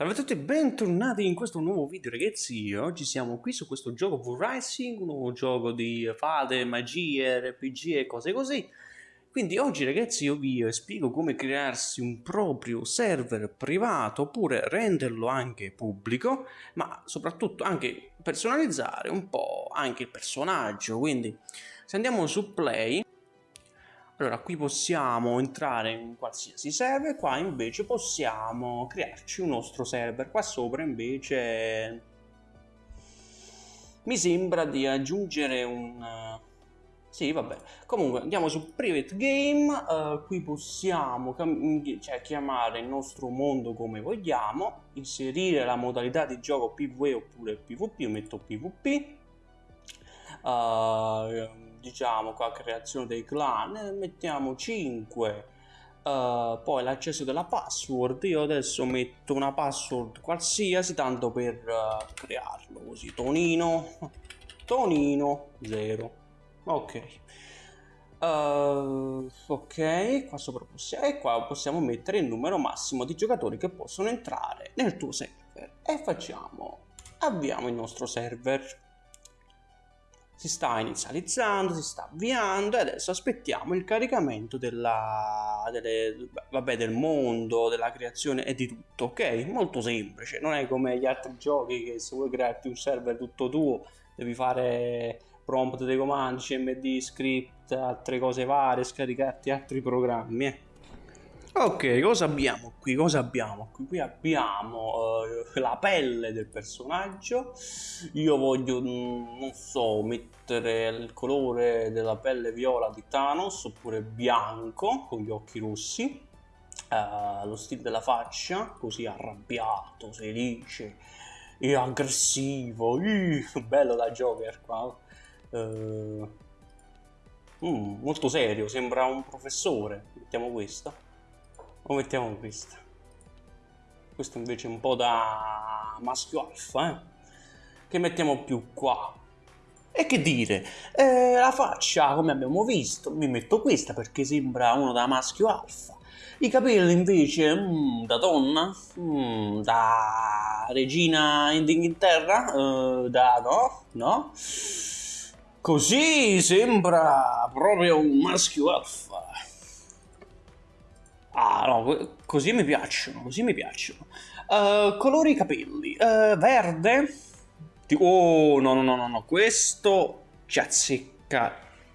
Salve a tutti e bentornati in questo nuovo video ragazzi, oggi siamo qui su questo gioco V-Rising, un nuovo gioco di fate, magie, RPG e cose così. Quindi oggi ragazzi io vi spiego come crearsi un proprio server privato oppure renderlo anche pubblico ma soprattutto anche personalizzare un po' anche il personaggio. Quindi se andiamo su play allora, qui possiamo entrare in qualsiasi server, qua invece possiamo crearci un nostro server. Qua sopra invece mi sembra di aggiungere un... Sì, vabbè. Comunque, andiamo su Private Game, uh, qui possiamo cioè, chiamare il nostro mondo come vogliamo, inserire la modalità di gioco PvE oppure PvP, io metto PvP. Uh, diciamo qua creazione dei clan mettiamo 5 uh, eh, poi l'accesso della password io adesso metto una password qualsiasi tanto per uh, crearlo così. Tonino. Tonino 0 ok. Uh, ok qua sopra possiamo e qua possiamo mettere il numero massimo di giocatori che possono entrare nel tuo server. E facciamo avviamo il nostro server si sta inizializzando, si sta avviando e adesso aspettiamo il caricamento della, delle, vabbè, del mondo, della creazione e di tutto, ok? Molto semplice, non è come gli altri giochi che se vuoi crearti un server tutto tuo devi fare prompt dei comandi, cmd, script, altre cose varie, scaricarti altri programmi, eh. Ok, cosa abbiamo qui? Cosa abbiamo qui? Qui abbiamo uh, la pelle del personaggio. Io voglio, mm, non so, mettere il colore della pelle viola di Thanos oppure bianco con gli occhi rossi. Uh, lo stile della faccia, così arrabbiato, felice e aggressivo. Uh, bello da Joker qua. Uh, mm, molto serio, sembra un professore. Mettiamo questo o mettiamo questa questo invece è un po' da maschio alfa eh? che mettiamo più qua? E che dire? Eh, la faccia come abbiamo visto mi metto questa perché sembra uno da maschio alfa. I capelli invece mm, da donna mm, da regina in Inghilterra uh, da no no. Così sembra proprio un maschio alfa Ah, no, così mi piacciono, così mi piacciono. Uh, colori capelli. Uh, verde. Oh, no, no, no, no. Questo ci azzecca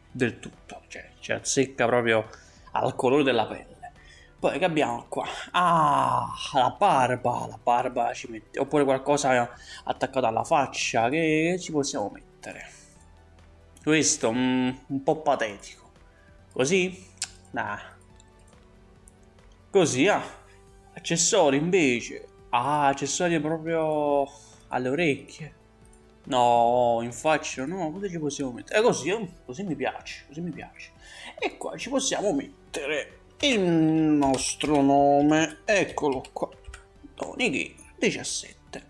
del tutto. Cioè, ci azzecca proprio al colore della pelle. Poi che abbiamo qua? Ah, la barba. La barba ci mette... Oppure qualcosa attaccato alla faccia. Che ci possiamo mettere? Questo, mm, un po' patetico. Così? Nah. Così, ah. Accessori invece. Ah, accessori proprio alle orecchie. No, in faccia no, cosa ci possiamo mettere? È così, eh, così mi piace, così mi piace. E qua ci possiamo mettere il nostro nome, eccolo qua. Tony Gamer 17.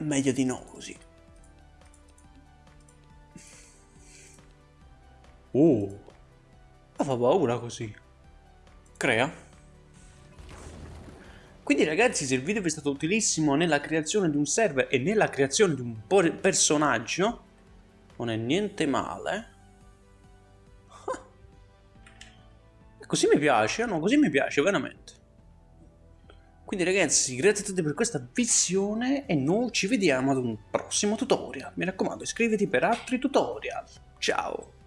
Meglio di no così. Oh, ma fa paura così. Crea. Quindi ragazzi se il video vi è stato utilissimo nella creazione di un server e nella creazione di un personaggio, non è niente male. Così mi piace, no? Così mi piace, veramente. Quindi ragazzi, grazie a tutti per questa visione e noi ci vediamo ad un prossimo tutorial. Mi raccomando, iscriviti per altri tutorial. Ciao!